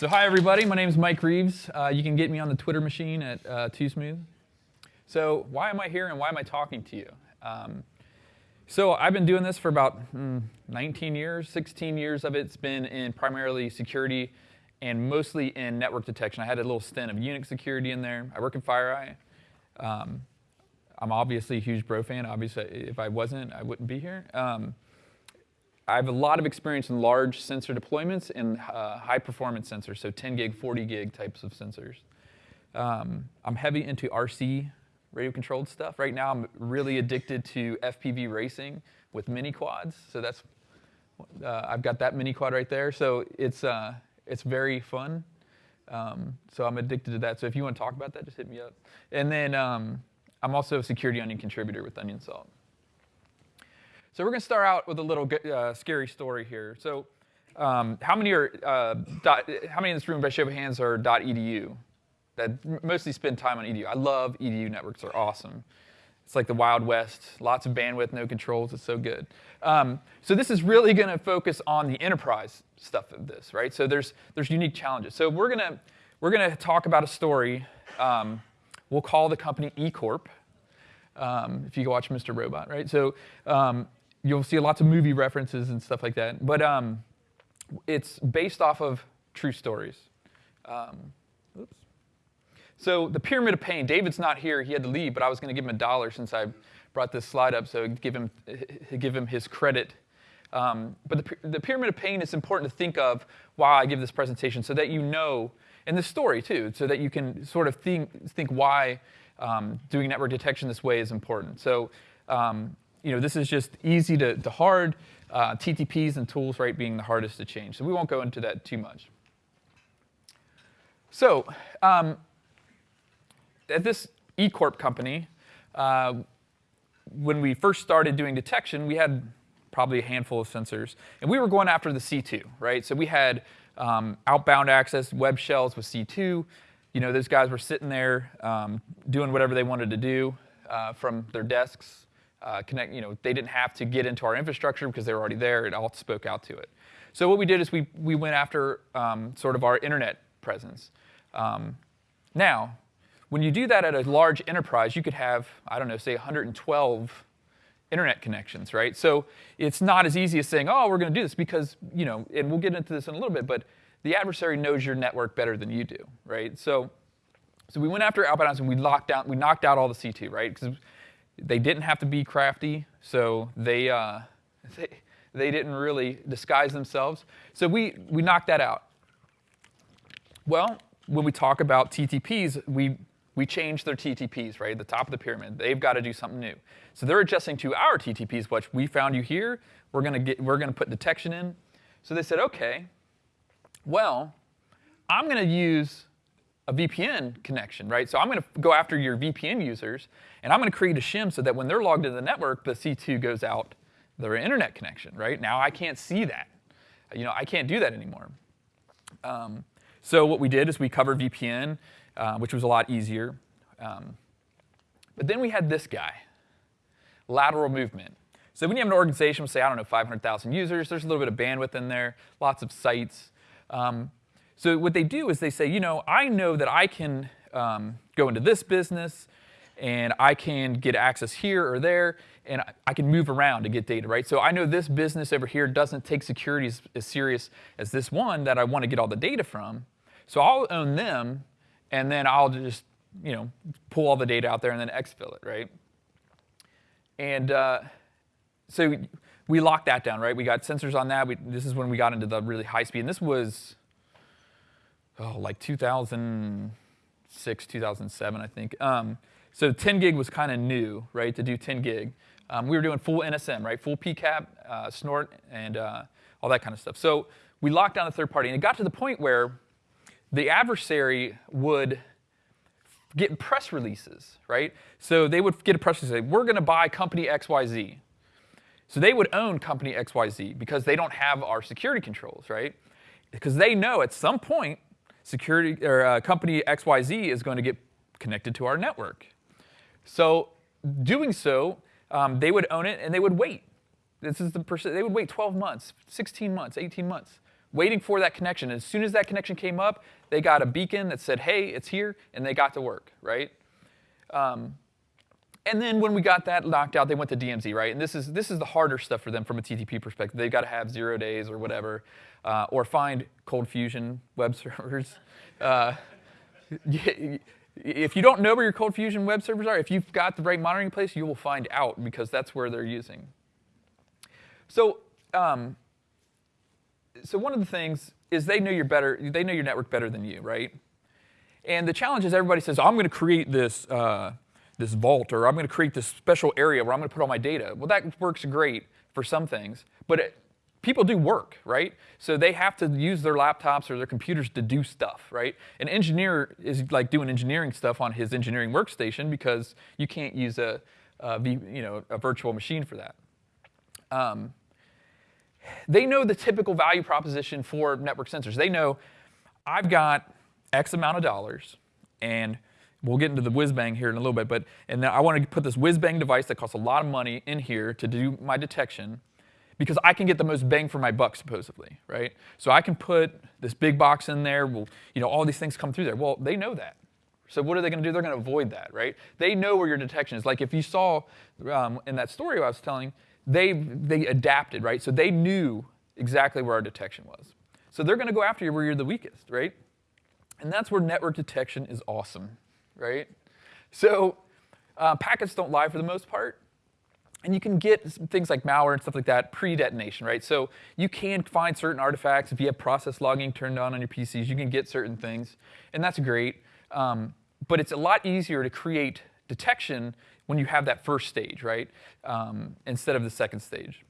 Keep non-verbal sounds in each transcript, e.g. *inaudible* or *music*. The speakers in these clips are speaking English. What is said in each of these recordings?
So hi everybody, my name is Mike Reeves. Uh, you can get me on the Twitter machine at uh. So why am I here and why am I talking to you? Um, so I've been doing this for about mm, 19 years. 16 years of it's been in primarily security and mostly in network detection. I had a little stint of Unix security in there. I work in FireEye. Um, I'm obviously a huge Bro fan. Obviously, if I wasn't, I wouldn't be here. Um, I have a lot of experience in large sensor deployments and uh, high performance sensors, so 10 gig, 40 gig types of sensors. Um, I'm heavy into RC radio controlled stuff. Right now I'm really addicted to FPV racing with mini quads. So that's, uh, I've got that mini quad right there. So it's, uh, it's very fun. Um, so I'm addicted to that. So if you want to talk about that, just hit me up. And then um, I'm also a security onion contributor with Onion Salt. So we're going to start out with a little uh, scary story here. So um, how many are uh, dot, how many in this room by show of hands are .edu? That mostly spend time on edu. I love edu networks; they're awesome. It's like the Wild West, lots of bandwidth, no controls. It's so good. Um, so this is really going to focus on the enterprise stuff of this, right? So there's there's unique challenges. So we're gonna we're gonna talk about a story. Um, we'll call the company eCorp. Um, if you go watch Mr. Robot, right? So um, you'll see lots of movie references and stuff like that. But um, it's based off of true stories. Um, oops. So the Pyramid of Pain, David's not here, he had to leave, but I was going to give him a dollar since I brought this slide up, so give him, give him his credit. Um, but the, the Pyramid of Pain is important to think of while I give this presentation so that you know, and the story too, so that you can sort of think, think why um, doing network detection this way is important. So um, you know, this is just easy to, to hard, uh, TTPs and tools, right, being the hardest to change. So we won't go into that too much. So um, at this eCorp company, uh, when we first started doing detection, we had probably a handful of sensors. And we were going after the C2, right? So we had um, outbound access web shells with C2. You know, those guys were sitting there um, doing whatever they wanted to do uh, from their desks uh, connect, you know, they didn't have to get into our infrastructure because they were already there. It all spoke out to it. So what we did is we, we went after um, sort of our internet presence. Um, now, when you do that at a large enterprise, you could have, I don't know, say 112 internet connections, right? So it's not as easy as saying, oh, we're going to do this because, you know, and we'll get into this in a little bit, but the adversary knows your network better than you do, right? So, so we went after outbound and we locked down, we knocked out all the C2, right? Because they didn't have to be crafty, so they, uh, *laughs* they, they didn't really disguise themselves. So we, we knocked that out. Well, when we talk about TTPs, we, we changed their TTPs, right, the top of the pyramid. They've got to do something new. So they're adjusting to our TTPs, which we found you here. We're going to get, we're going to put detection in. So they said, okay, well, I'm going to use a VPN connection, right? So I'm going to go after your VPN users, and I'm going to create a shim so that when they're logged into the network, the C2 goes out their internet connection, right? Now I can't see that. You know, I can't do that anymore. Um, so what we did is we covered VPN, uh, which was a lot easier. Um, but then we had this guy, lateral movement. So when you have an organization with, say, I don't know, 500,000 users, there's a little bit of bandwidth in there, lots of sites. Um, so what they do is they say, you know, I know that I can um, go into this business and I can get access here or there and I can move around to get data, right? So I know this business over here doesn't take security as, as serious as this one that I want to get all the data from. So I'll own them and then I'll just, you know, pull all the data out there and then exfil it, right? And uh, so we locked that down, right? We got sensors on that. We, this is when we got into the really high speed. And this was oh, like 2006, 2007, I think. Um, so 10 gig was kind of new, right, to do 10 gig. Um, we were doing full NSM, right, full PCAP, uh, snort, and uh, all that kind of stuff. So we locked down the third party, and it got to the point where the adversary would get press releases, right? So they would get a press release, say, we're going to buy company XYZ. So they would own company XYZ because they don't have our security controls, right? Because they know at some point security or uh, company XYZ is going to get connected to our network. So doing so, um, they would own it and they would wait. This is the percent, they would wait 12 months, 16 months, 18 months. waiting for that connection. As soon as that connection came up, they got a beacon that said, hey, it's here, and they got to work, right? Um, and then when we got that knocked out, they went to DMZ, right? And this is this is the harder stuff for them from a TTP perspective. They've got to have zero days or whatever, uh, or find Cold Fusion web *laughs* servers. Uh, *laughs* if you don't know where your Cold Fusion web servers are, if you've got the right monitoring place, you will find out because that's where they're using. So, um, so one of the things is they know you're better. They know your network better than you, right? And the challenge is everybody says, I'm going to create this. Uh, this vault or I'm going to create this special area where I'm going to put all my data. Well, that works great for some things, but it, people do work, right? So they have to use their laptops or their computers to do stuff, right? An engineer is like doing engineering stuff on his engineering workstation because you can't use a, a you know, a virtual machine for that. Um, they know the typical value proposition for network sensors. They know I've got X amount of dollars and We'll get into the whiz bang here in a little bit, but and I want to put this whiz bang device that costs a lot of money in here to do my detection because I can get the most bang for my buck supposedly, right? So I can put this big box in there, well, you know, all these things come through there. Well, they know that. So what are they going to do? They're going to avoid that, right? They know where your detection is. Like if you saw um, in that story I was telling, they they adapted, right? So they knew exactly where our detection was. So they're going to go after you where you're the weakest, right? And that's where network detection is awesome right? So uh, packets don't lie for the most part. And you can get things like malware and stuff like that pre-detonation, right? So you can find certain artifacts. If you have process logging turned on on your PCs, you can get certain things, and that's great. Um, but it's a lot easier to create detection when you have that first stage, right? Um, instead of the second stage.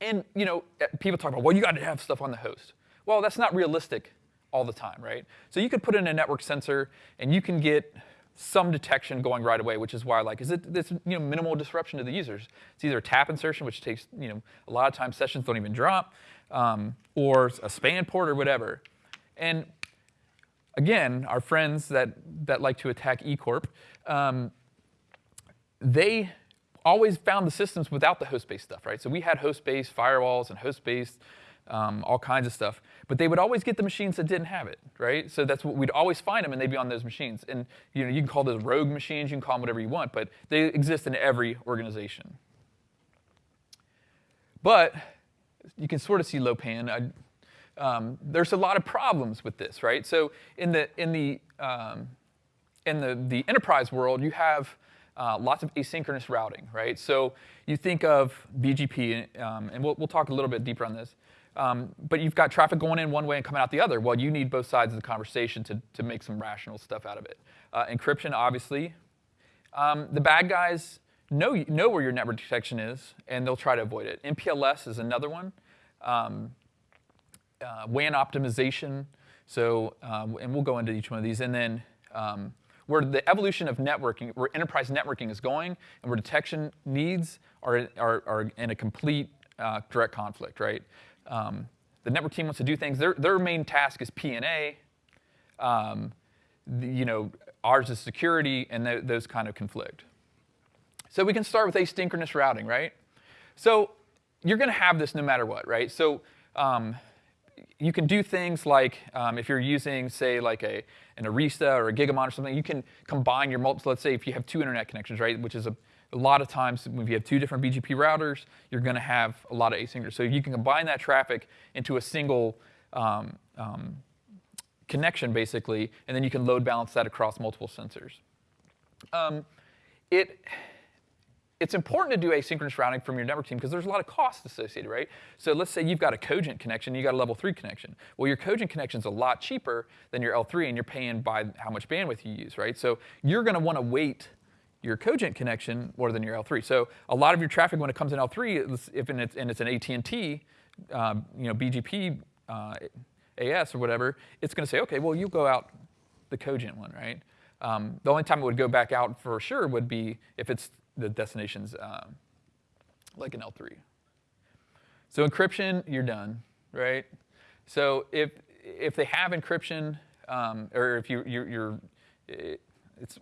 And you know, eh, people talk about, well, you got to have stuff on the host. Well, that's not realistic all the time, right? So you could put in a network sensor and you can get some detection going right away, which is why I like, is it this you know minimal disruption to the users? It's either a tap insertion, which takes you know a lot of times sessions don't even drop, um, or a span port or whatever. And again, our friends that that like to attack eCorp, um, they always found the systems without the host-based stuff, right? So we had host-based firewalls and host-based um, all kinds of stuff. But they would always get the machines that didn't have it, right? So that's what we'd always find them, and they'd be on those machines. And you know, you can call those rogue machines, you can call them whatever you want, but they exist in every organization. But you can sort of see Lopan. I, um, there's a lot of problems with this, right? So in the in the um, in the the enterprise world, you have uh, lots of asynchronous routing, right? So you think of BGP, um, and we'll, we'll talk a little bit deeper on this. Um, but you've got traffic going in one way and coming out the other. Well, you need both sides of the conversation to, to make some rational stuff out of it. Uh, encryption, obviously. Um, the bad guys know, know where your network detection is, and they'll try to avoid it. MPLS is another one. Um, uh, WAN optimization. So, uh, and we'll go into each one of these. And then um, where the evolution of networking, where enterprise networking is going, and where detection needs are, are, are in a complete uh, direct conflict, right? Um, the network team wants to do things. Their, their main task is P&A. Um, you know, ours is security, and th those kind of conflict. So we can start with asynchronous routing, right? So you're going to have this no matter what, right? So um, you can do things like um, if you're using, say, like a an Arista or a Gigamon or something, you can combine your multiple. Let's say if you have two internet connections, right, which is a a lot of times when you have two different BGP routers, you're going to have a lot of asynchronous. So you can combine that traffic into a single um, um, connection, basically, and then you can load balance that across multiple sensors. Um, it, it's important to do asynchronous routing from your network team because there's a lot of costs associated, right? So let's say you've got a Cogent connection, you got a level three connection. Well, your Cogent connection is a lot cheaper than your L3, and you're paying by how much bandwidth you use, right? So you're going to want to wait your Cogent connection more than your L3. So a lot of your traffic when it comes in L3, if it's, and it's an AT&T, um, you know, BGP uh, AS or whatever, it's going to say, okay, well, you go out the Cogent one, right? Um, the only time it would go back out for sure would be if it's the destination's um, like an L3. So encryption, you're done, right? So if if they have encryption, um, or if you you're, you're it's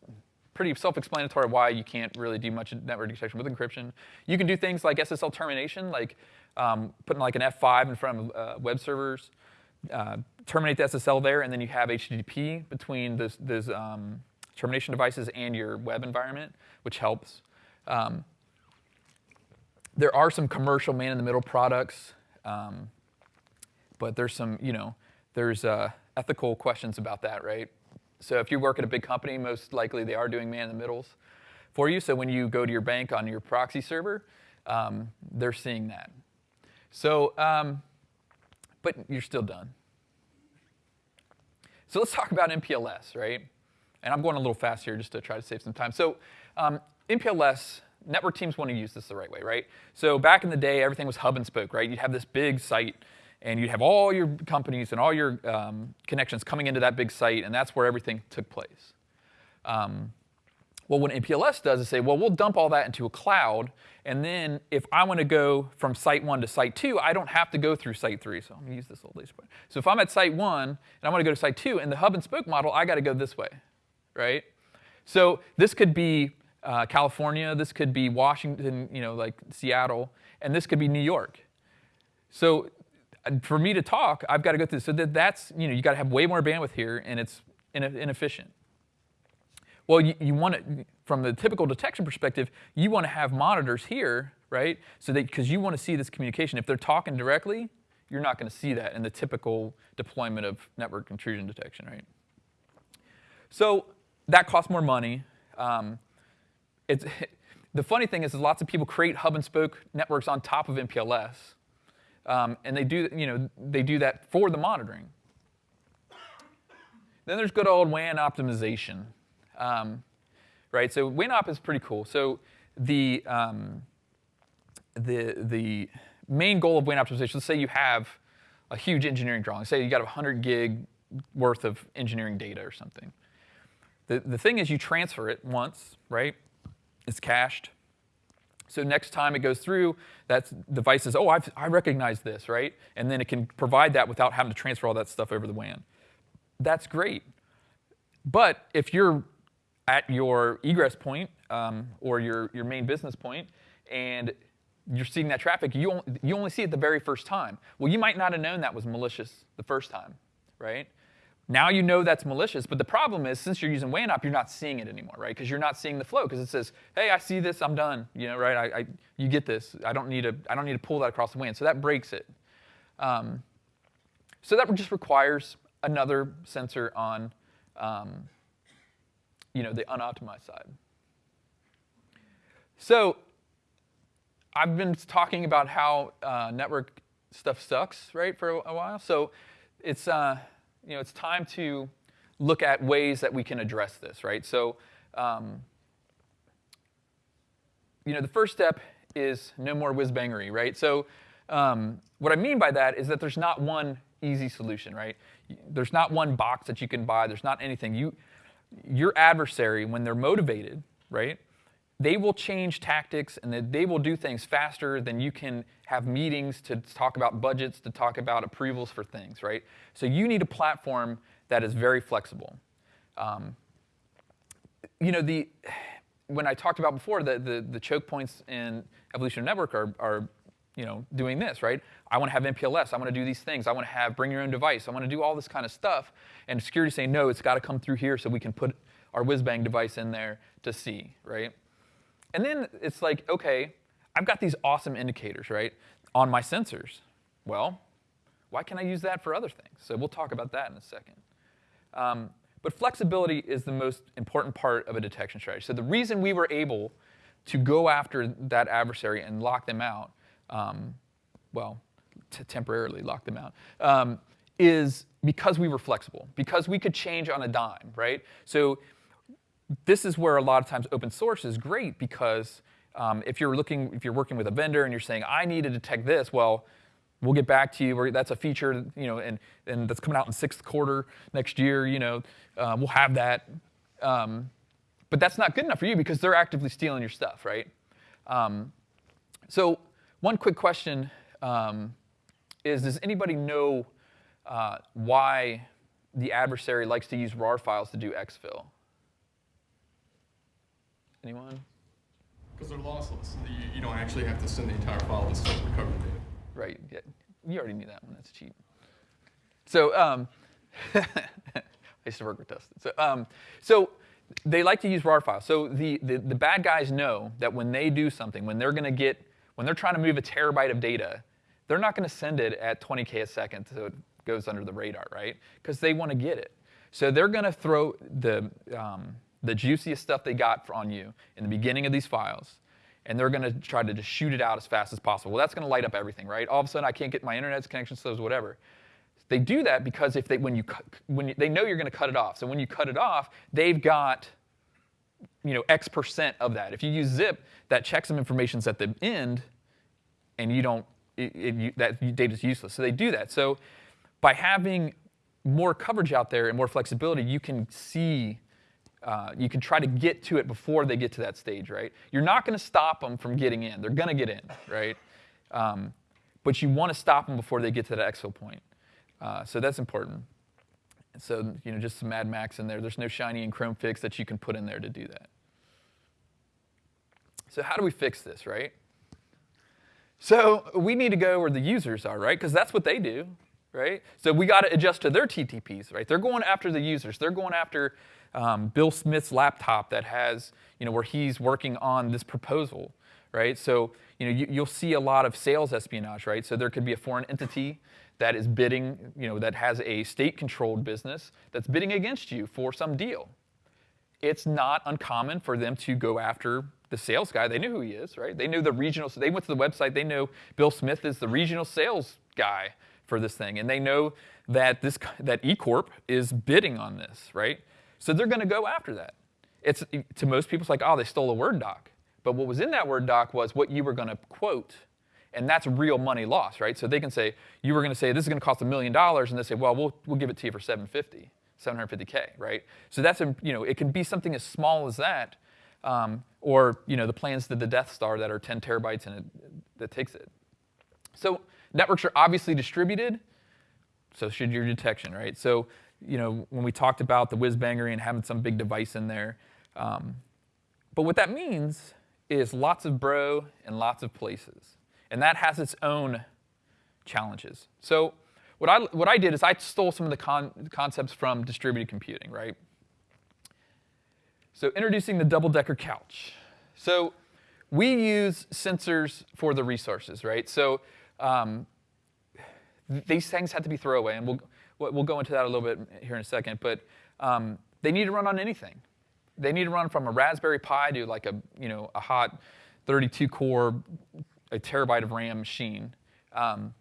pretty self-explanatory why you can't really do much network detection with encryption. You can do things like SSL termination, like um, putting like an F5 in front of uh, web servers, uh, terminate the SSL there, and then you have HTTP between those, um, termination devices and your web environment, which helps. Um, there are some commercial man-in-the-middle products, um, but there's some, you know, there's uh, ethical questions about that, right? So if you work at a big company, most likely they are doing man-in-the-middles for you. So when you go to your bank on your proxy server, um, they're seeing that. So, um, but you're still done. So let's talk about MPLS, right? And I'm going a little fast here just to try to save some time. So um, MPLS, network teams want to use this the right way, right? So back in the day, everything was hub and spoke, right? You'd have this big site, and you'd have all your companies and all your um, connections coming into that big site, and that's where everything took place. Um, well, what MPLS does is say, well, we'll dump all that into a cloud, and then if I want to go from site one to site two, I don't have to go through site three. So I'm going to use this old laser point. So if I'm at site one and I want to go to site two, in the hub and spoke model, I got to go this way, right? So this could be uh, California, this could be Washington, you know, like Seattle, and this could be New York. So for me to talk, I've got to go through. So that that's, you know, you got to have way more bandwidth here, and it's inefficient. Well, you, you want to, from the typical detection perspective, you want to have monitors here, right? So that, because you want to see this communication. If they're talking directly, you're not going to see that in the typical deployment of network intrusion detection, right? So that costs more money. Um, it's, *laughs* the funny thing is, is lots of people create hub and spoke networks on top of MPLS, um, and they do, you know, they do that for the monitoring. Then there's good old WAN optimization. Um, right? So WANOP is pretty cool. So the, um, the, the main goal of WAN optimization, let's say you have a huge engineering drawing. Say you got 100 gig worth of engineering data or something. The, the thing is you transfer it once, right? It's cached. So next time it goes through, that device says, oh, I've, I recognize this, right? And then it can provide that without having to transfer all that stuff over the WAN. That's great. But if you're at your egress point um, or your, your main business point, and you're seeing that traffic, you, only, you only see it the very first time. Well, you might not have known that was malicious the first time, right? Now you know that's malicious, but the problem is since you're using WANOP, you're not seeing it anymore, right? Because you're not seeing the flow because it says, hey, I see this, I'm done, you know, right? I, I, you get this. I don't, need to, I don't need to pull that across the WAN. So that breaks it. Um, so that just requires another sensor on um, you know, the unoptimized side. So I've been talking about how uh, network stuff sucks, right, for a, while. So it's, uh, you know, it's time to look at ways that we can address this, right? So, um, you know, the first step is no more whiz-bangery, right? So um, what I mean by that is that there's not one easy solution, right? There's not one box that you can buy. There's not anything. You, your adversary, when they're motivated, right, they will change tactics and they will do things faster than you can have meetings to talk about budgets, to talk about approvals for things, right? So you need a platform that is very flexible. Um, you know, the, when I talked about before, the, the, the choke points in Evolution Network are, are you know, doing this, right? I want to have MPLS. I want to do these things. I want to have bring your own device. I want to do all this kind of stuff. And security saying, no, it's got to come through here so we can put our whiz-bang device in there to see, right? And then it's like, okay, I've got these awesome indicators, right, on my sensors. Well, why can't I use that for other things? So we'll talk about that in a second. Um, but flexibility is the most important part of a detection strategy. So the reason we were able to go after that adversary and lock them out um, well, temporarily lock them out, um, is because we were flexible, because we could change on a dime, right? So this is where a lot of times open source is great because um, if you're looking, if you're working with a vendor and you're saying, I need to detect this, well, we'll get back to you. Or That's a feature, you know, and, and that's coming out in sixth quarter next year, you know, uh, we'll have that. Um, but that's not good enough for you because they're actively stealing your stuff, right? Um, so one quick question um, is, does anybody know uh, why the adversary likes to use RAR files to do exfil? Anyone? Because they're lossless. You, you, don't actually have to send the entire file to still recover data. right? Yeah, you already knew that one. That's cheap. So um, *laughs* I used to work with Dustin. So, um, so they like to use RAR files. So the, the, the bad guys know that when they do something, when they're going to get, when they're trying to move a terabyte of data, they're not going to send it at 20k a second so it goes under the radar, right? Because they want to get it. So they're going to throw the, um, the juiciest stuff they got on you in the beginning of these files, and they're going to try to just shoot it out as fast as possible. Well, that's going to light up everything, right? All of a sudden, I can't get my internet connection slows, whatever. They do that because if they, when you, when you, they know you're going to cut it off. So when you cut it off, they've got you know, X percent of that. If you use zip, that checksum information's at the end, and you don't, it, it, you, that data is useless. So they do that. So by having more coverage out there and more flexibility, you can see, uh, you can try to get to it before they get to that stage, right? You're not going to stop them from getting in. They're going to get in, right? Um, but you want to stop them before they get to that exfil point. Uh, so that's important. So, you know, just some Mad Max in there. There's no shiny and Chrome fix that you can put in there to do that. So how do we fix this, right? So we need to go where the users are, right? Because that's what they do, right? So we got to adjust to their TTPs, right? They're going after the users. They're going after um, Bill Smith's laptop that has, you know, where he's working on this proposal, right? So, you know, you, you'll see a lot of sales espionage, right? So there could be a foreign entity that is bidding, you know, that has a state-controlled business that's bidding against you for some deal. It's not uncommon for them to go after the sales guy. They knew who he is, right? They knew the regional. So they went to the website. They know Bill Smith is the regional sales guy for this thing, and they know that this that eCorp is bidding on this, right? So they're going to go after that. It's to most people, it's like, oh, they stole a Word doc. But what was in that Word doc was what you were going to quote and that's real money lost, right? So they can say, you were going to say, this is going to cost a million dollars, and they say, well, we'll, we'll give it to you for 750, 750K, right? So that's, you know, it can be something as small as that, um, or, you know, the plans to the Death Star that are 10 terabytes and it, that takes it. So networks are obviously distributed, so should your detection, right? So, you know, when we talked about the whiz bangery and having some big device in there, um, but what that means is lots of bro and lots of places. And that has its own challenges. So what I, what I did is I stole some of the con concepts from distributed computing, right? So introducing the double-decker couch. So we use sensors for the resources, right? So um, these things have to be throwaway, and we'll, we'll go into that a little bit here in a second, but um, they need to run on anything. They need to run from a Raspberry Pi to like a, you know, a hot 32 core a terabyte of RAM machine. Um,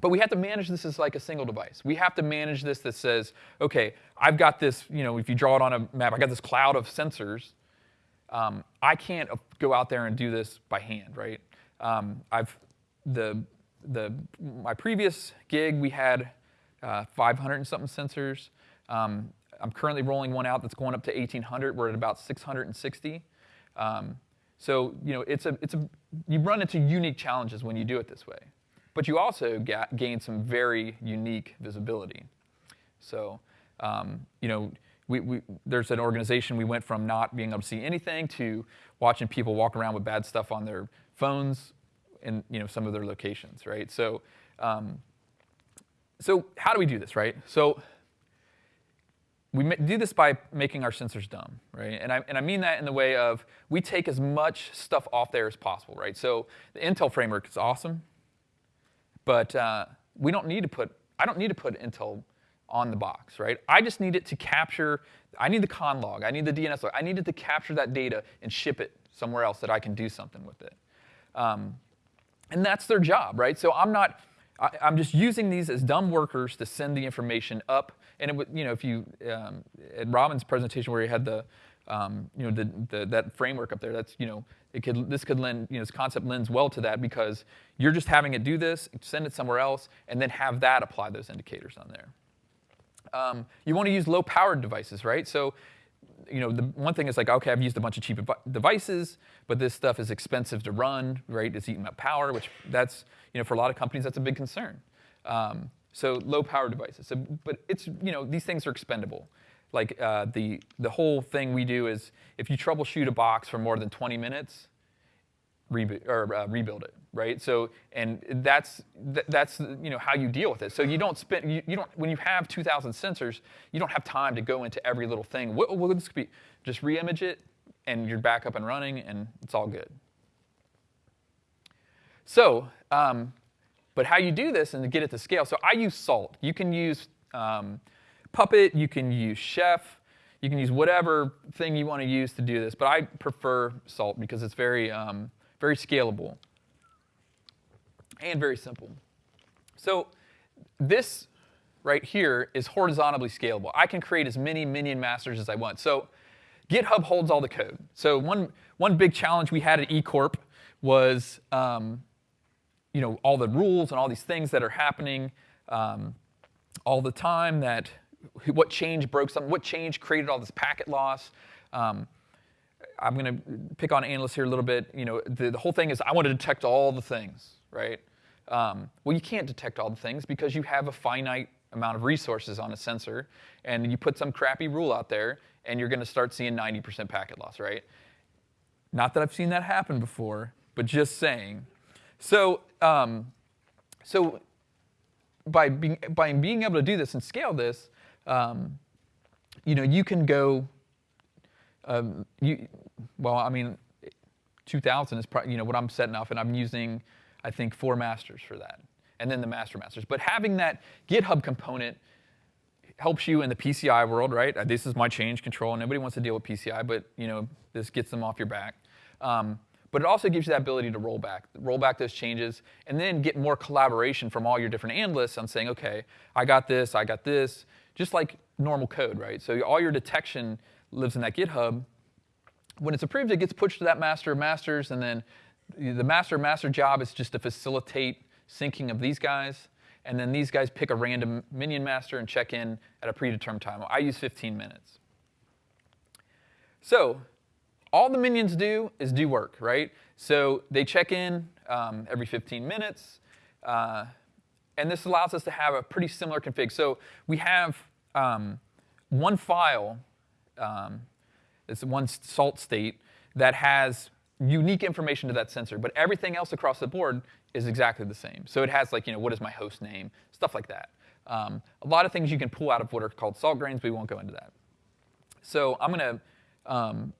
but we have to manage this as like a single device. We have to manage this that says, okay, I've got this, you know, if you draw it on a map, I got this cloud of sensors. Um, I can't go out there and do this by hand, right? Um, I've, the, the, my previous gig, we had uh, 500 and something sensors. Um, I'm currently rolling one out that's going up to 1800. We're at about 660. Um, so you know, it's a, it's a, you run into unique challenges when you do it this way. But you also gain some very unique visibility. So um, you know, we, we, there's an organization we went from not being able to see anything to watching people walk around with bad stuff on their phones in you know, some of their locations, right? So, um, so how do we do this, right? So we do this by making our sensors dumb, right? And I, and I mean that in the way of we take as much stuff off there as possible, right? So the Intel framework is awesome, but uh, we don't need to put, I don't need to put Intel on the box, right? I just need it to capture, I need the conn log, I need the DNS log, I need it to capture that data and ship it somewhere else that I can do something with it. Um, and that's their job, right? So I'm not, I, am just using these as dumb workers to send the information up. And it would, you know, if you, um, at Robin's presentation where he had the, um, you know, the, the, that framework up there, that's, you know, it could, this could lend, you know, this concept lends well to that because you're just having it do this, send it somewhere else, and then have that apply those indicators on there. Um, you want to use low-powered devices, right? So you know, the one thing is like, okay, I've used a bunch of cheap devices, but this stuff is expensive to run, right? It's eating up power, which that's, you know, for a lot of companies, that's a big concern. Um, so low power devices. So, but it's, you know, these things are expendable. Like uh, the, the whole thing we do is if you troubleshoot a box for more than 20 minutes, reboot or uh, rebuild it, right? So, and that's th- that's you know how you deal with it. So you don't spend you, you don't when you have 2,000 sensors, you don't have time to go into every little thing. What will this be? Just reimage it, and you're back up and running, and it's all good. So, um, but how you do this and get it to scale. So I use Salt. You can use um, Puppet. You can use Chef. You can use whatever thing you want to use to do this. But I prefer Salt because it's very um, very scalable, and very simple. So this right here is horizontally scalable. I can create as many minion masters as I want. So GitHub holds all the code. So one, one big challenge we had at eCorp was um, you know, all the rules and all these things that are happening um, all the time that what change broke something, what change created all this packet loss. Um, I'm going to pick on analysts here a little bit. You know, the, the, whole thing is I want to detect all the things, right? Um, well, you can't detect all the things because you have a finite amount of resources on a sensor, and you put some crappy rule out there, and you're going to start seeing 90% packet loss, right? Not that I've seen that happen before, but just saying. So, um, so by being by being able to do this and scale this, um, you know, you can go um, you, well, I mean, 2000 is probably, you know, what I'm setting up, and I'm using, I think, four masters for that, and then the master masters. But having that GitHub component helps you in the PCI world, right? Uh, this is my change control. and Nobody wants to deal with PCI, but you know, this gets them off your back. Um, but it also gives you that ability to roll back, roll back those changes, and then get more collaboration from all your different analysts on saying, okay, I got this, I got this, just like normal code, right? So all your detection lives in that GitHub. When it's approved, it gets pushed to that master of masters, and then the master of master job is just to facilitate syncing of these guys, and then these guys pick a random minion master and check in at a predetermined time. I use 15 minutes. So all the minions do is do work, right? So they check in um, every 15 minutes, uh, and this allows us to have a pretty similar config. So we have um, one file um, it's one salt state that has unique information to that sensor, but everything else across the board is exactly the same. So it has like, you know, what is my host name, stuff like that. Um, a lot of things you can pull out of what are called salt grains, we won't go into that. So I'm gonna, um,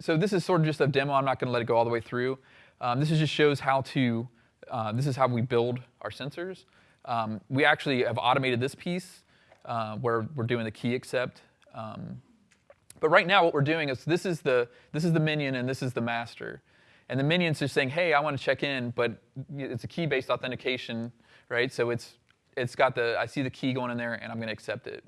so this is sort of just a demo, I'm not gonna let it go all the way through. Um, this just shows how to, uh, this is how we build our sensors. Um, we actually have automated this piece uh, where we're doing the key accept. Um, but right now what we're doing is this is the, this is the minion and this is the master. And the minion's just saying, hey, I want to check in, but it's a key-based authentication, right? So it's, it's got the, I see the key going in there and I'm going to accept it.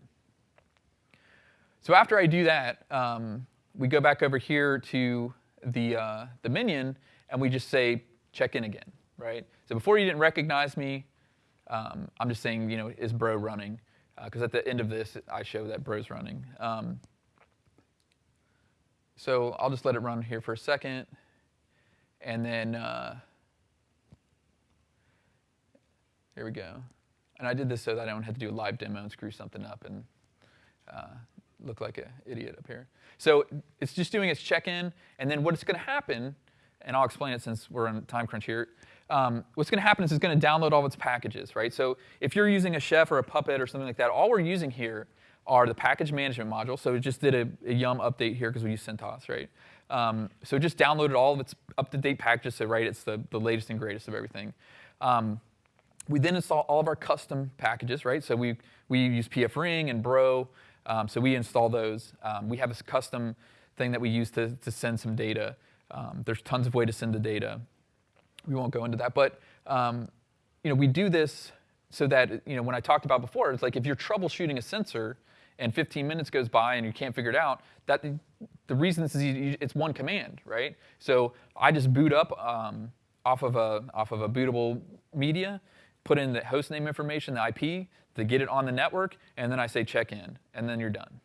So after I do that, um, we go back over here to the, uh, the minion and we just say, check in again, right? So before you didn't recognize me, um, I'm just saying, you know, is bro running? Because uh, at the end of this, I show that bro's running. Um, so I'll just let it run here for a second. And then, uh, here we go. And I did this so that I don't have to do a live demo and screw something up and uh, look like an idiot up here. So it's just doing its check-in, and then what's going to happen, and I'll explain it since we're on time crunch here. Um, what's going to happen is it's going to download all of its packages, right? So if you're using a Chef or a Puppet or something like that, all we're using here are the package management module. So it just did a, a Yum update here because we use CentOS, right? Um, so it just downloaded all of its up-to-date packages, so right, it's the, the latest and greatest of everything. Um, we then install all of our custom packages, right? So we, we use pfRing and Bro, um, so we install those. Um, we have a custom thing that we use to, to send some data. Um, there's tons of way to send the data. We won't go into that, but um, you know, we do this so that you know, when I talked about before, it's like if you're troubleshooting a sensor, and 15 minutes goes by and you can't figure it out, that the reason this is easy, it's one command, right? So I just boot up um, off of a off of a bootable media, put in the host name information, the IP, to get it on the network, and then I say check in, and then you're done.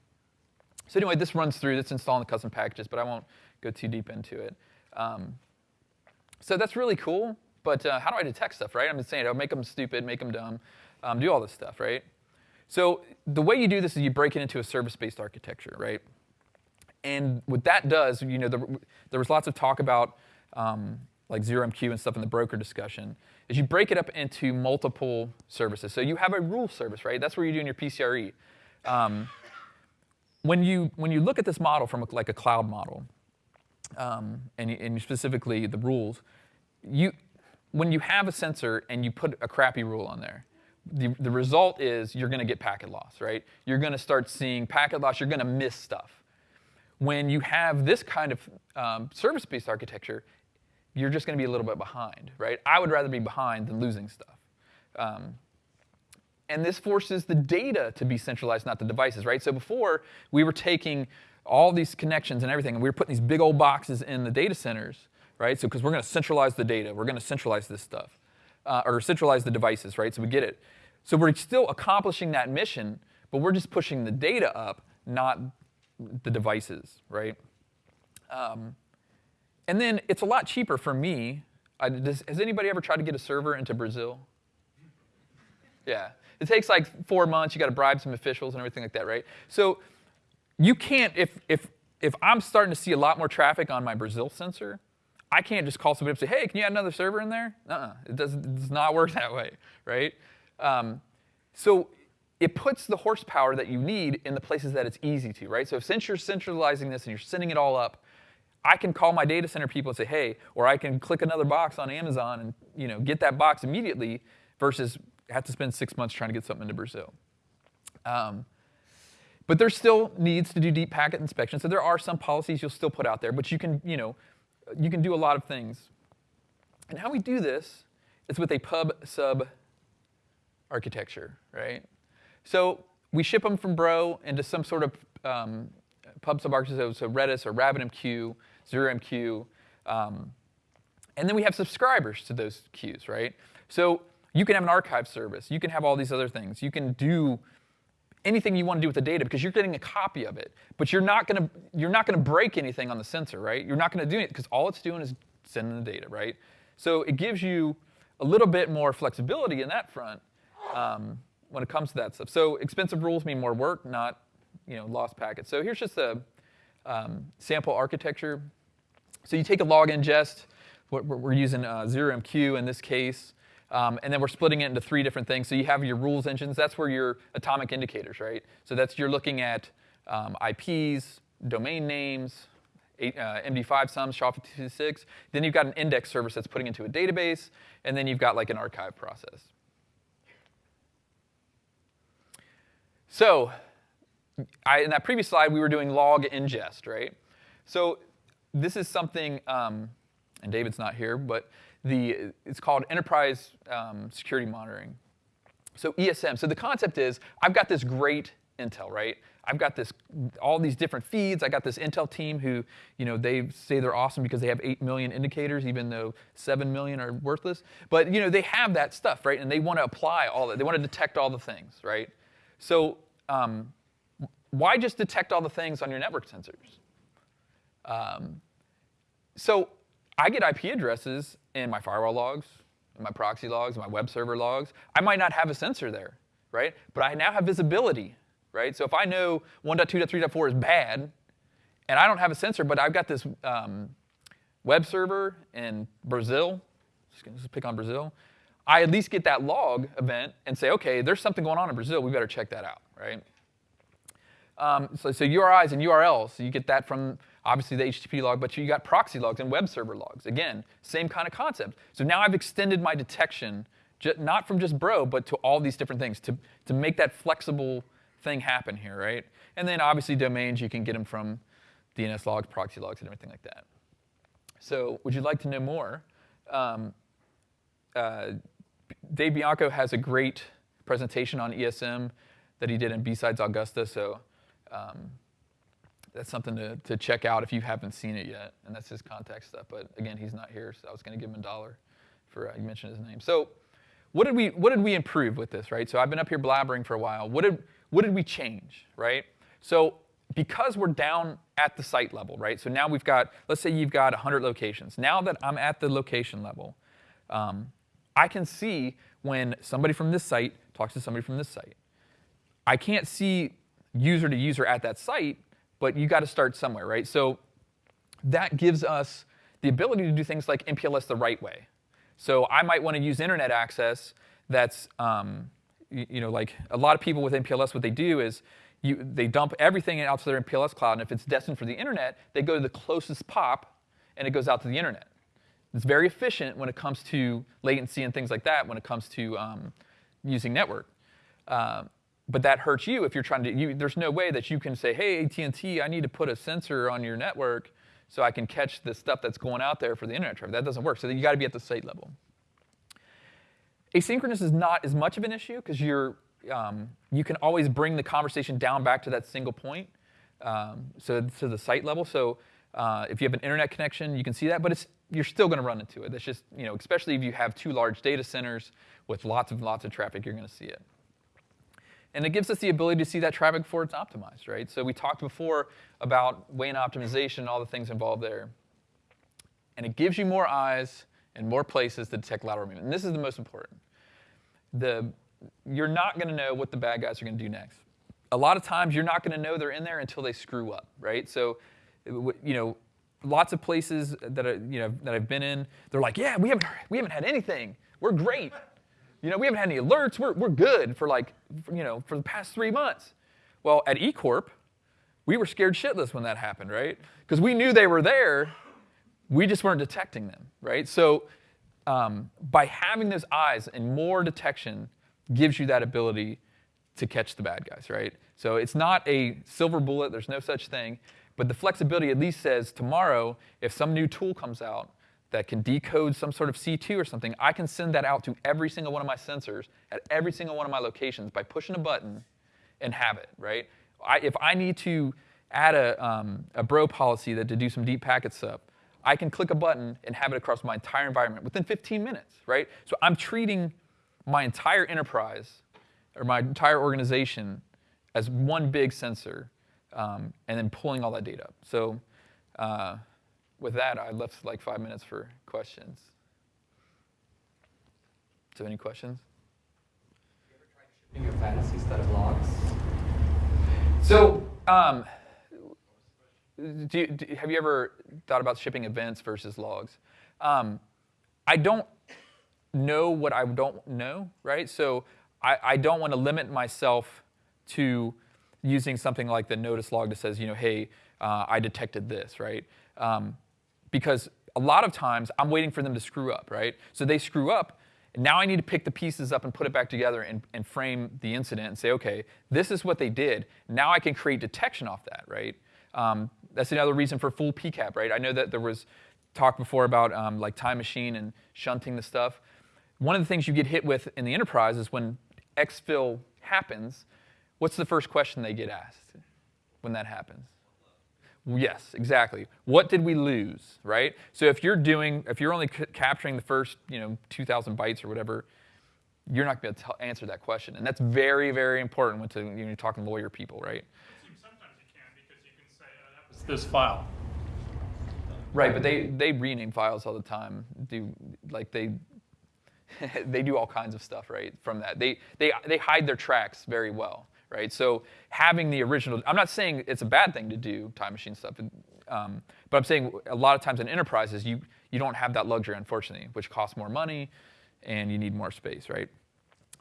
So anyway, this runs through. It's installing the custom packages, but I won't go too deep into it. Um, so that's really cool. But uh, how do I detect stuff, right? I'm just saying, I'll make them stupid, make them dumb, um, do all this stuff, right? So the way you do this is you break it into a service-based architecture, right? And what that does, you know, the, there was lots of talk about um, like 0MQ and stuff in the broker discussion, is you break it up into multiple services. So you have a rule service, right? That's where you're doing your PCRE. Um, when you when you look at this model from a, like a cloud model, um, and, and specifically the rules, you when you have a sensor and you put a crappy rule on there, the, the result is you're going to get packet loss, right? You're going to start seeing packet loss. You're going to miss stuff. When you have this kind of um, service-based architecture, you're just going to be a little bit behind, right? I would rather be behind than losing stuff. Um, and this forces the data to be centralized, not the devices, right? So before, we were taking all these connections and everything, and we were putting these big old boxes in the data centers, right? So because we're going to centralize the data, we're going to centralize this stuff, uh, or centralize the devices, right? So we get it. So we're still accomplishing that mission, but we're just pushing the data up, not the devices, right? Um, and then it's a lot cheaper for me. I, does, has anybody ever tried to get a server into Brazil? Yeah. It takes like four months. You got to bribe some officials and everything like that, right? So you can't, if, if, if I'm starting to see a lot more traffic on my Brazil sensor, I can't just call somebody up and say, hey, can you add another server in there? Uh-uh. It, does, it does not work *laughs* that way, right? Um, so it puts the horsepower that you need in the places that it's easy to, right? So since you're centralizing this and you're sending it all up, I can call my data center people and say, hey, or I can click another box on Amazon and you know, get that box immediately versus have to spend six months trying to get something into Brazil. Um, but there still needs to do deep packet inspection. So there are some policies you'll still put out there, but you can, you know, you can do a lot of things. And how we do this is with a pub sub architecture, right? So we ship them from Bro into some sort of um, pub sub architecture, so Redis or RabbitMQ, ZeroMQ, um, and then we have subscribers to those queues, right? So you can have an archive service. You can have all these other things. You can do anything you want to do with the data because you're getting a copy of it. But you're not going to you're not going to break anything on the sensor, right? You're not going to do it because all it's doing is sending the data, right? So it gives you a little bit more flexibility in that front um, when it comes to that stuff. So expensive rules mean more work, not you know lost packets. So here's just a um, sample architecture. So you take a log ingest. We're using uh, 0MQ in this case. Um, and then we're splitting it into three different things. So you have your rules engines. That's where your atomic indicators, right? So that's you're looking at um, IPs, domain names, uh, MD5 sums, SHA-256. Then you've got an index service that's putting into a database, and then you've got like an archive process. So I, in that previous slide, we were doing log ingest, right? So this is something, um, and David's not here, but the, it's called Enterprise um, Security Monitoring. So ESM, so the concept is, I've got this great intel, right? I've got this, all these different feeds. I got this Intel team who, you know, they say they're awesome because they have 8 million indicators, even though 7 million are worthless. But, you know, they have that stuff, right? And they want to apply all that. They want to detect all the things, right? So um, why just detect all the things on your network sensors? Um, so I get IP addresses in my firewall logs, in my proxy logs, my web server logs. I might not have a sensor there, right? But I now have visibility, right? So if I know 1.2.3.4 is bad, and I don't have a sensor, but I've got this um, web server in Brazil, just pick on Brazil, I at least get that log event and say, okay, there's something going on in Brazil, we better check that out, right? Um, so, so URIs and URLs, so you get that from obviously the HTTP log, but you got proxy logs and web server logs. Again, same kind of concept. So now I've extended my detection, not from just bro, but to all these different things to, to make that flexible thing happen here, right? And then obviously domains, you can get them from DNS logs, proxy logs, and everything like that. So would you like to know more? Um, uh, Dave Bianco has a great presentation on ESM that he did in B-Sides Augusta, so um, that's something to, to check out if you haven't seen it yet. And that's his contact stuff. But again, he's not here, so I was going to give him a dollar for uh, you mentioned his name. So what did we what did we improve with this, right? So I've been up here blabbering for a while. What did what did we change, right? So because we're down at the site level, right? So now we've got, let's say you've got 100 locations. Now that I'm at the location level, um, I can see when somebody from this site talks to somebody from this site. I can't see user to user at that site but you got to start somewhere, right? So that gives us the ability to do things like MPLS the right way. So I might want to use internet access that's, um, you, you, know, like a lot of people with MPLS, what they do is you, they dump everything out to their MPLS cloud, and if it's destined for the internet, they go to the closest POP, and it goes out to the internet. It's very efficient when it comes to latency and things like that, when it comes to um, using network. Uh, but that hurts you if you're trying to, you, there's no way that you can say, hey, AT&T, I need to put a sensor on your network so I can catch the stuff that's going out there for the internet traffic. That doesn't work. So you got to be at the site level. Asynchronous is not as much of an issue because you're um, you can always bring the conversation down back to that single point, um, so to the site level. So uh, if you have an internet connection, you can see that, but it's you're still going to run into it. It's just you know, especially if you have two large data centers with lots and lots of traffic, you're going to see it. And it gives us the ability to see that traffic before it's optimized, right? So we talked before about WAN optimization and all the things involved there. And it gives you more eyes and more places to detect lateral movement. And this is the most important. The, you're not going to know what the bad guys are going to do next. A lot of times you're not going to know they're in there until they screw up, right? So, you know, lots of places that, are, you know, that I've been in, they're like, yeah, we haven't, we haven't had anything. We're great. You know, we haven't had any alerts. We're, we're good for like, you know, for the past three months. Well, at eCorp, we were scared shitless when that happened, right? Because we knew they were there, we just weren't detecting them, right? So um, by having those eyes and more detection gives you that ability to catch the bad guys, right? So it's not a silver bullet, there's no such thing, but the flexibility at least says tomorrow, if some new tool comes out, that can decode some sort of C2 or something, I can send that out to every single one of my sensors at every single one of my locations by pushing a button and have it, right? I, if I need to add a, um, a bro policy that to do some deep packet stuff, I can click a button and have it across my entire environment within 15 minutes, right? So I'm treating my entire enterprise or my entire organization as one big sensor um, and then pulling all that data up. So uh, with that, I left like five minutes for questions. So any questions? You ever tried shipping events instead of logs? So, um, do you, do, have you ever thought about shipping events versus logs? Um, I don't know what I don't know, right? So I, I don't want to limit myself to using something like the notice log that says, you know, hey, uh, I detected this, right? Um, because a lot of times I'm waiting for them to screw up, right? So they screw up, and now I need to pick the pieces up and put it back together and, and frame the incident and say, okay, this is what they did. Now I can create detection off that, right? Um, that's another reason for full PCAP, right? I know that there was talk before about um, like time machine and shunting the stuff. One of the things you get hit with in the enterprise is when exfil happens, what's the first question they get asked when that happens? Yes, exactly. What did we lose, right? So if you're doing, if you're only capturing the first, you know, 2,000 bytes or whatever, you're not going to answer that question, and that's very, very important when to, you know, you're talking lawyer people, right? Sometimes you can because you can say, oh, that was this file. Right, but they they rename files all the time. Do like they *laughs* they do all kinds of stuff, right? From that, they they they hide their tracks very well right? So having the original, I'm not saying it's a bad thing to do time machine stuff, um, but I'm saying a lot of times in enterprises, you, you don't have that luxury, unfortunately, which costs more money and you need more space, right?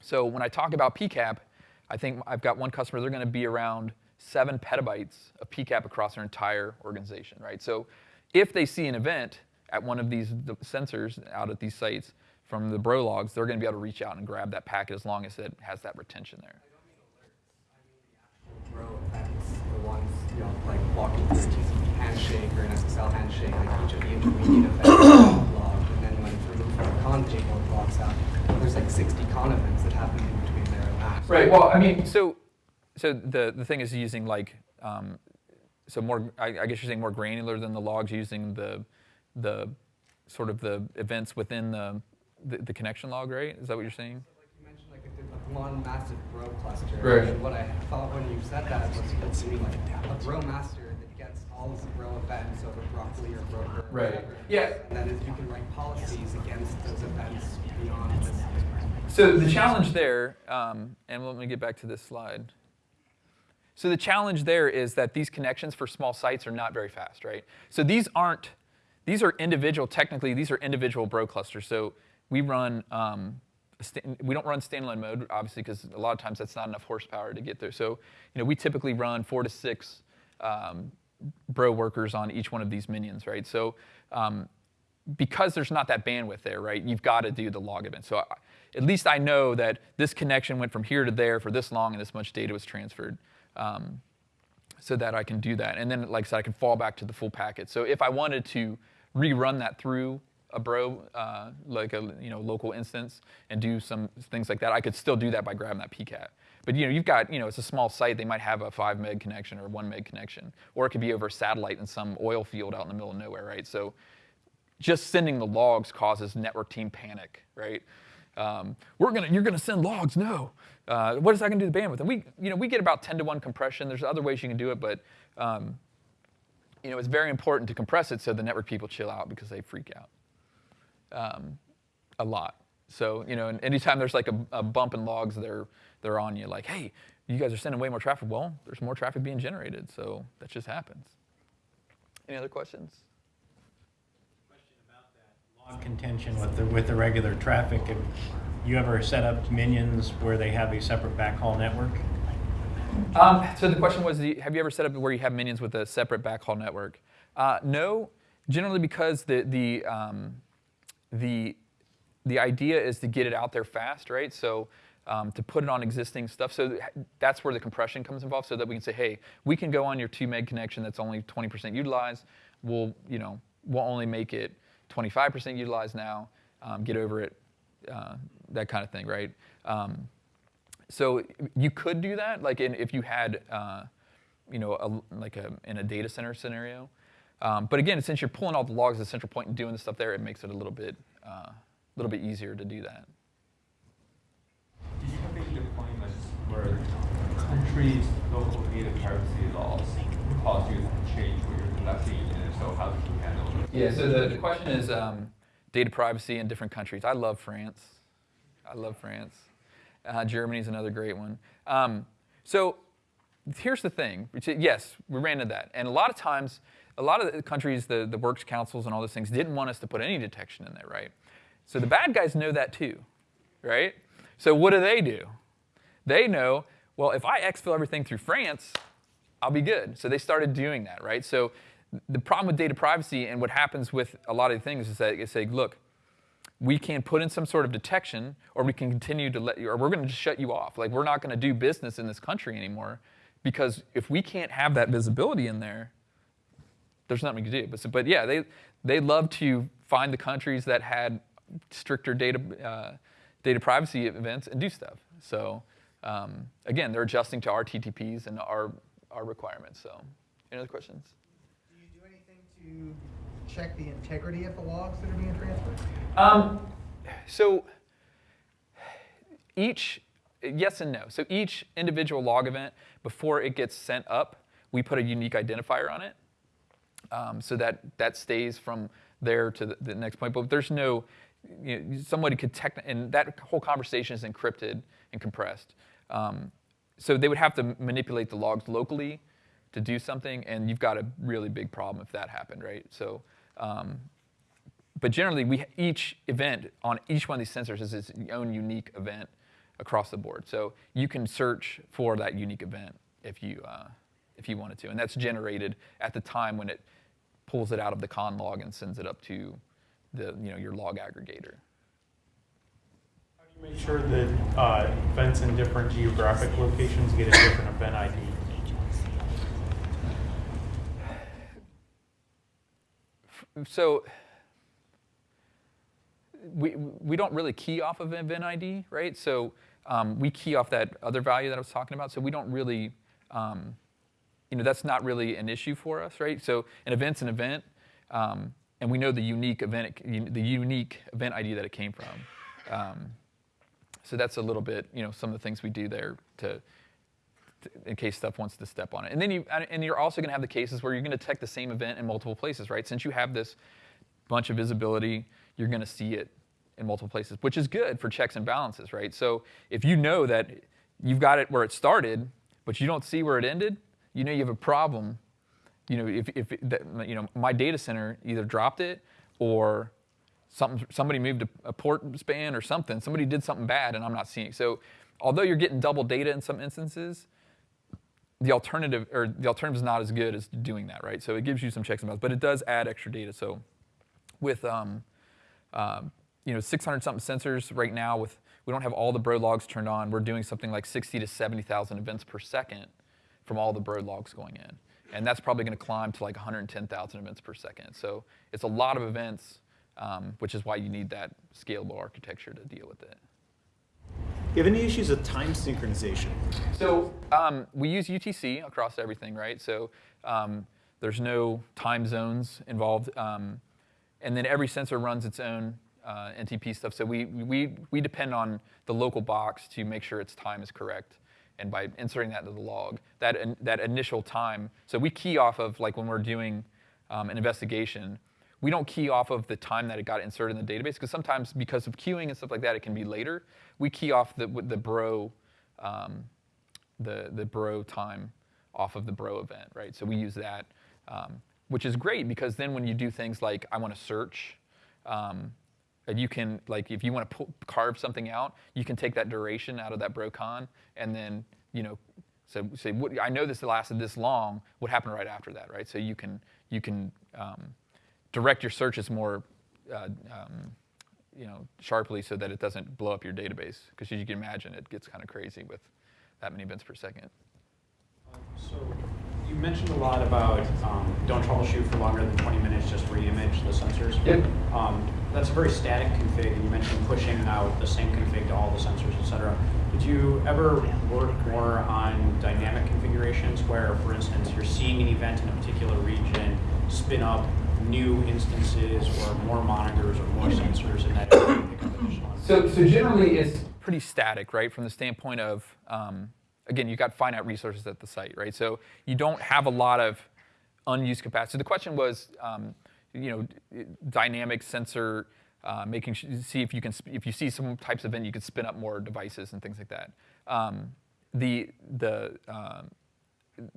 So when I talk about PCAP, I think I've got one customer, they're gonna be around seven petabytes of PCAP across their entire organization, right? So if they see an event at one of these sensors out at these sites from the bro logs, they're gonna be able to reach out and grab that packet as long as it has that retention there. you know, like walking through a TCP handshake or an SSL handshake, like each of the intermediate events *coughs* logged, and then when through the con table it logs out, there's like 60 con events that happen in between there and that. Right. Well, I mean, so so the the thing is using like um, so more. I, I guess you're saying more granular than the logs using the the sort of the events within the the, the connection log, right? Is that what you're saying? One massive bro cluster. Right. And what I thought when you said that was it's like a bro master that gets all of the bro events over broccoli or broker. Right. Yeah. And that is you can write policies against those events beyond this. So the challenge there, um, and let me get back to this slide. So the challenge there is that these connections for small sites are not very fast, right? So these aren't these are individual. Technically, these are individual bro clusters. So we run. Um, we don't run standalone mode, obviously, because a lot of times that's not enough horsepower to get there. So, you know, we typically run four to six um, bro workers on each one of these minions, right? So, um, because there's not that bandwidth there, right? You've got to do the log event. So, I, at least I know that this connection went from here to there for this long, and this much data was transferred. Um, so that I can do that. And then, like I said, I can fall back to the full packet. So if I wanted to rerun that through a bro, uh, like a you know local instance, and do some things like that, I could still do that by grabbing that PCAP. But you know, you've got you know, it's a small site. They might have a five meg connection or one meg connection, or it could be over satellite in some oil field out in the middle of nowhere, right? So just sending the logs causes network team panic, right? Um, we're gonna, you're gonna send logs, no. Uh, what is that gonna do to the bandwidth? And we, you know, we get about 10 to 1 compression. There's other ways you can do it, but um, you know, it's very important to compress it so the network people chill out because they freak out um, a lot. So, you know, and anytime there's like a, a bump in logs, they're, they're on you like, hey, you guys are sending way more traffic. Well, there's more traffic being generated, so that just happens. Any other questions? Question about that log contention with the, with the regular traffic. Have you ever set up minions where they have a separate backhaul network? Um, so the question was, have you ever set up where you have minions with a separate backhaul network? Uh, no, generally because the the um, the the idea is to get it out there fast, right? So um, to put it on existing stuff. So th- that's where the compression comes involved, so that we can say, hey, we can go on your two meg connection that's only 20% utilized. We'll you know we'll only make it 25% utilized now. Um, get over it, uh, that kind of thing, right? Um, so you could do that, like in, if you had, uh, you know, a, like a, in a data center scenario. Um, but again, since you're pulling all the logs at the central point and doing the stuff there, it makes it a little bit, uh, little bit easier to do that. Do you have any deployments where countries' local data privacy laws cause you to change what you're collecting, and if so, how do you handle it? Yeah. So the, the question is um, data privacy in different countries. I love France. I love France. Uh, Germany's another great one. Um, so here's the thing. Yes, we ran into that, and a lot of times, a lot of the countries, the the works councils and all those things, didn't want us to put any detection in there, right? So the bad guys know that too, right? So what do they do? They know, well, if I exfil everything through France, I'll be good. So they started doing that, right? So the problem with data privacy and what happens with a lot of things is that they say, look, we can put in some sort of detection, or we can continue to let you, or we're going to just shut you off. Like we're not going to do business in this country anymore, because if we can't have that visibility in there, there's nothing to do. But, so- but yeah, they they love to find the countries that had stricter data uh, data privacy events and do stuff. So um, again, they're adjusting to our TTPs and our our requirements. So any other questions? Do you do anything to check the integrity of the logs that are being transferred? Um, so each, yes and no. So each individual log event, before it gets sent up, we put a unique identifier on it, um, so that that stays from there to the, the next point. But there's no, you know, somebody could tech, and that whole conversation is encrypted and compressed. Um, so they would have to manipulate the logs locally to do something, and you've got a really big problem if that happened, right? So. Um, but generally, we each event on each one of these sensors is its own unique event across the board. So you can search for that unique event if you uh, if you wanted to, and that's generated at the time when it pulls it out of the conn log and sends it up to the you know your log aggregator. How do you make sure that uh, events in different geographic locations get a different event ID? so we, we don't really key off of event ID, right? So um, we key off that other value that I was talking about. So we don't really, um, you know, that's not really an issue for us, right? So an event's an event, um, and we know the unique event, the unique event ID that it came from. Um, so that's a little bit, you know, some of the things we do there to, to- in case stuff wants to step on it. And then you, and you're also going to have the cases where you're going to detect the same event in multiple places, right? Since you have this bunch of visibility, you're going to see it in multiple places, which is good for checks and balances, right? So if you know that you've got it where it started, but you don't see where it ended, you know you have a problem you know, if, if that, you know, my data center either dropped it or something, somebody moved a, a port span or something. Somebody did something bad, and I'm not seeing. So, although you're getting double data in some instances, the alternative or the alternative is not as good as doing that, right? So it gives you some checks and balances, but it does add extra data. So with um, um, you know 600 something sensors right now, with we don't have all the bro logs turned on. We're doing something like 60 to 70,000 events per second from all the bro logs going in, and that's probably going to climb to like 110,000 events per second. So it's a lot of events, um, which is why you need that scalable architecture to deal with it. Do You have any issues with time synchronization? So um, we use UTC across everything, right? So um, there's no time zones involved, um, and then every sensor runs its own uh, NTP stuff. So we, we, we depend on the local box to make sure its time is correct, and by inserting that into the log, that in, that initial time. So we key off of like when we're doing um, an investigation. We don't key off of the time that it got inserted in the database because sometimes because of queuing and stuff like that, it can be later. We key off the the bro um, the, the bro time off of the bro event, right? So we use that, um, which is great because then when you do things like I want to search, um, and you can like if you want to pull, carve something out, you can take that duration out of that brocon and then you know so say what, I know this lasted this long. What happened right after that, right? So you can you can um, direct your searches more. Uh, um, you know, sharply so that it doesn't blow up your database. Because as you can imagine, it gets kind of crazy with that many events per second. So you mentioned a lot about um, don't troubleshoot for longer than 20 minutes, just re-image the sensors. Yep. That's a very static config, and you mentioned pushing out the same config to all the sensors, et cetera. Did you ever work more on dynamic configurations where, for instance, you're seeing an event in a particular region, spin up new instances or more monitors or more sensors in that So, so generally, it's pretty static, right? From the standpoint of, um, again, you've got finite resources at the site, right? So you don't have a lot of unused capacity. The question was, um, you know, dynamic sensor, uh, making see if you can, if you see some types of event, you can spin up more devices and things like that. Um, the the um,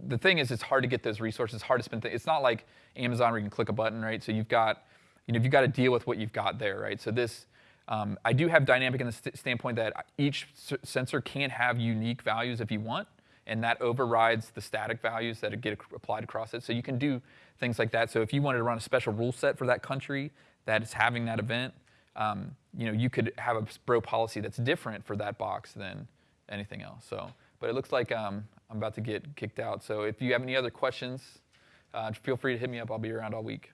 the thing is, it's hard to get those resources. It's hard to spend. Th- it's not like Amazon where you can click a button, right? So you've got, you know, you've got to deal with what you've got there, right? So this, um, I do have dynamic in the st- standpoint that each sensor can have unique values if you want, and that overrides the static values that get applied across it. So you can do things like that. So if you wanted to run a special rule set for that country that is having that event, um, you know, you could have a bro policy that's different for that box than anything else. So, but it looks like um, I'm about to get kicked out. So if you have any other questions, uh, feel free to hit me up. I'll be around all week.